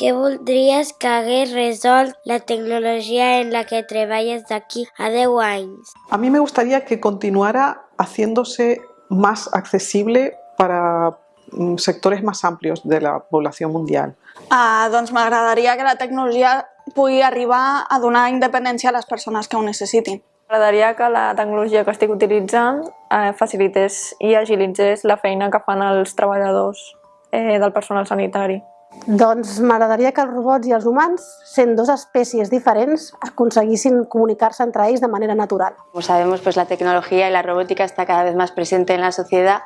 què voldries que hagués resolt la tecnologia en la que treballes d'aquí a 10 anys? A mí me gustaría que continuara haciéndose más accesible para mm, sectores más amplios de la población mundial. Uh, doncs m'agradaria que la tecnologia pugui arribar a donar independència a les persones que ho necessitin. M'agradaria que la tecnologia que estic utilitzant eh, facilités i agilitzés la feina que fan els treballadors eh, del personal sanitari. Doncs m'agradaria que els robots i els humans, sent dues espècies diferents, aconseguissin comunicar-se entre ells de manera natural. Como sabemos, pues la tecnología y la robótica está cada vez más presente en la sociedad,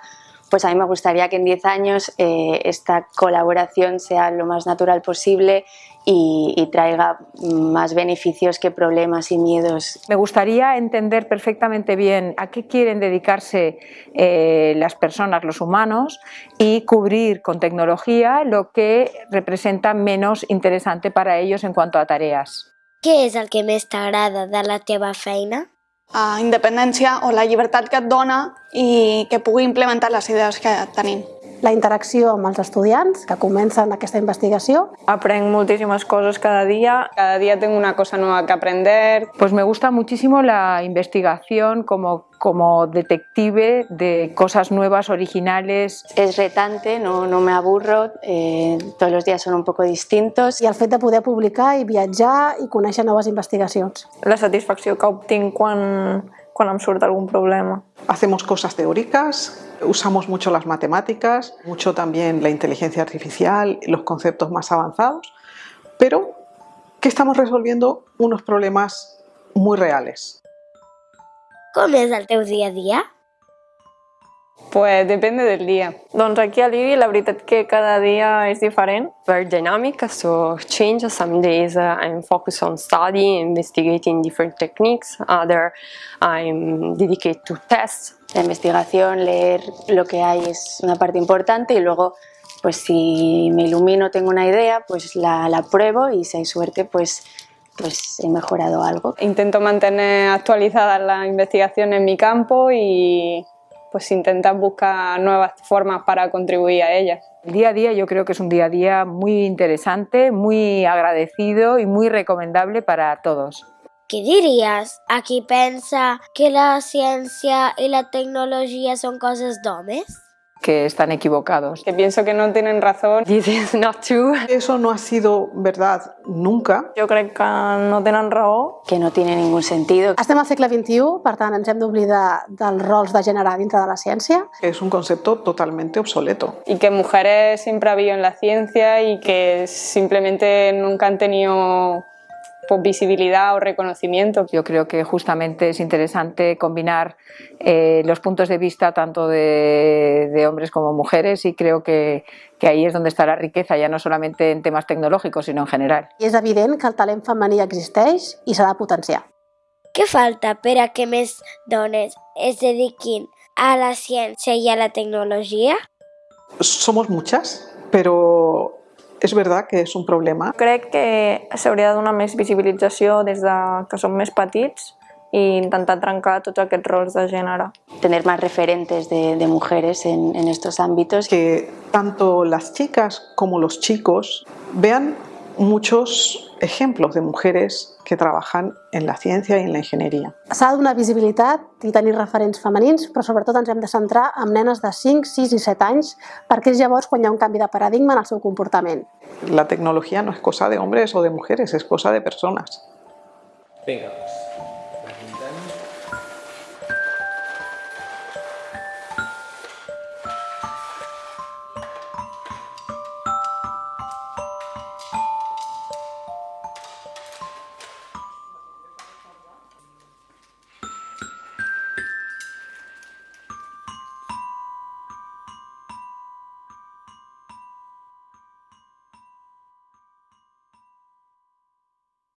pues a mí me gustaría que en 10 años eh, esta colaboración sea lo más natural posible y, y, traiga más beneficios que problemas y miedos. Me gustaría entender perfectamente bien a qué quieren dedicarse eh, las personas, los humanos, y cubrir con tecnología lo que representa menos interesante para ellos en cuanto a tareas. Què és el que més t'agrada de la teva feina? Uh, independència o la llibertat que et dona i que pugui implementar les idees que tenim. La interacció amb els estudiants que comencen aquesta investigació. Aprenc moltíssimes coses cada día. Cada día tengo una cosa nueva que aprender. Pues me gusta muchísimo la investigación como, como detective de cosas nuevas, originales. Es retante, no, no me aburro, eh, todos los días son un poco distintos. I el fet de poder publicar i viatjar i conèixer noves investigacions. La satisfacció que obtinc quan, quan em surt algún problema. Hacemos cosas teóricas, usamos mucho las matemáticas, mucho también la inteligencia artificial, los conceptos más avanzados, pero que estamos resolviendo unos problemas muy reales. Com és el teu dia a dia? Pues depende del dia. Doncs aquí a l'IRI la veritat que cada dia és diferent. Very dynamic, so change. Some days uh, I'm focused on study, investigating different techniques. Other I'm dedicated to tests. La investigación, leer lo que hay es una parte importante y luego pues si me ilumino, tengo una idea, pues la, la pruebo y si hay suerte, pues pues he mejorado algo. Intento mantener actualizadas las investigaciones en mi campo y pues intentar buscar nuevas formas para contribuir a ellas. El día a día yo creo que es un día a día muy interesante, muy agradecido y muy recomendable para todos. Què diries a qui pensa que la ciència i la tecnologia són coses d'homes? que están equivocados. Que pienso que no tienen razón. This is not true. Eso no ha sido verdad nunca. Jo crec que no tenen raó. Que no tiene ningún sentido. Estem al segle XXI, per tant ens hem d'oblidar dels rols de gènere dintre de la ciència. Es un concepto totalmente obsoleto. Y que mujeres siempre ha habido en la ciencia y que simplemente nunca han tenido pues, visibilidad o reconocimiento. Yo creo que justamente es interesante combinar eh, los puntos de vista tanto de, de, hombres como mujeres y creo que, que ahí es donde está la riqueza, ya no solamente en temas tecnológicos, sino en general. I és evident que el talent femení existeix i s'ha de potenciar. Què falta per a que més dones es dediquin a la ciència i a la tecnologia? Somos muchas, pero es verdad que es un problema. Crec que s'hauria de donar més visibilització des de que som més petits i intentar trencar tots aquests rols de gènere. Tener más referentes de, de mujeres en, en estos ámbitos. Que tanto las chicas como los chicos vean muchos ejemplos de mujeres que trabajan en la ciencia y en la ingeniería. S'ha de donar visibilitat i tenir referents femenins, però sobretot ens hem de centrar en nenes de 5, 6 i 7 anys, perquè és llavors quan hi ha un canvi de paradigma en el seu comportament. La tecnología no es cosa de hombres o de mujeres, es cosa de personas. Venga.